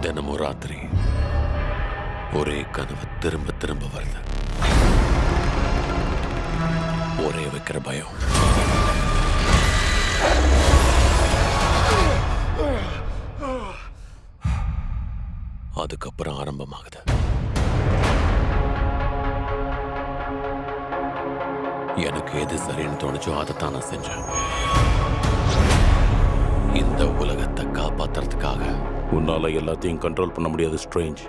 தினமும் ராத்திரி ஒரே கனவு திரும்ப திரும்ப வருது. ஒரே வைக்கிற பயம். அதுக்கப்புறம் ஆரம்பமாகுது. எனக்கு எது சரின்னு தோணுச்சோ அதைத்தான் நான் செஞ்சேன். இந்த உலகத்தை காப்பாத்துறதுக்காக உன்னால எல்லாத்தையும் கண்ட்ரோல் பண்ண முடியாது ஸ்ட்ரேஞ்ச்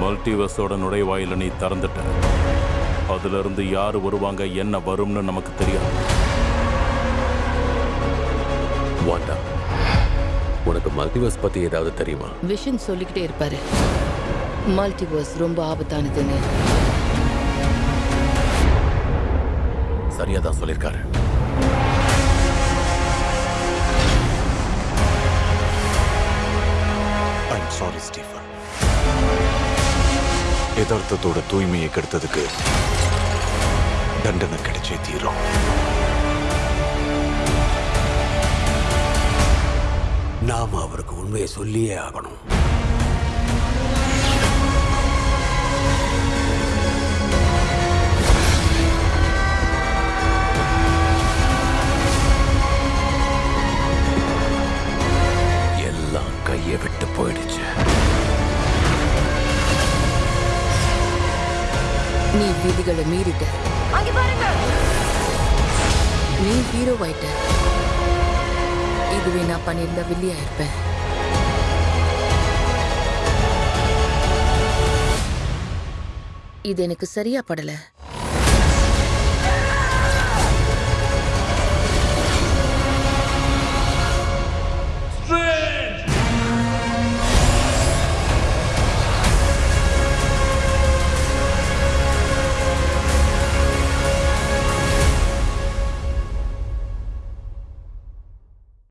மல்டிவர்ஸோட நுழைவாயில நீ திறந்துட்ட. அதுல இருந்து யார் வருவாங்க என்ன வரும்னு நமக்கு தெரியாது. வாண்டா. உனக்கு மல்டிவர்ஸ் பத்தி ஏதாவது தெரியுமா? விஷன் சொல்லிக்கிட்டே இருப்பாரு. மல்டிவர்ஸ் ரொம்ப ஆபத்தானதுன்னு. சரியா தான் சொல்லியிருக்காரு சாரி ஸ்டீஃபன் யதார்த்தத்தோட தூய்மையை கெடுத்ததுக்கு தண்டனை கிடைச்சே தீரும். நாம அவருக்கு உண்மையை சொல்லியே ஆகணும். கையை விட்டு போயிடுச்சு. நீ விதிகளை மீறிட்ட. நீ ஹீரோ ஆயிட்ட. இதுவே நான் பண்ணியிருந்தா வில்லியா இருப்பேன் இது எனக்கு சரியா படல.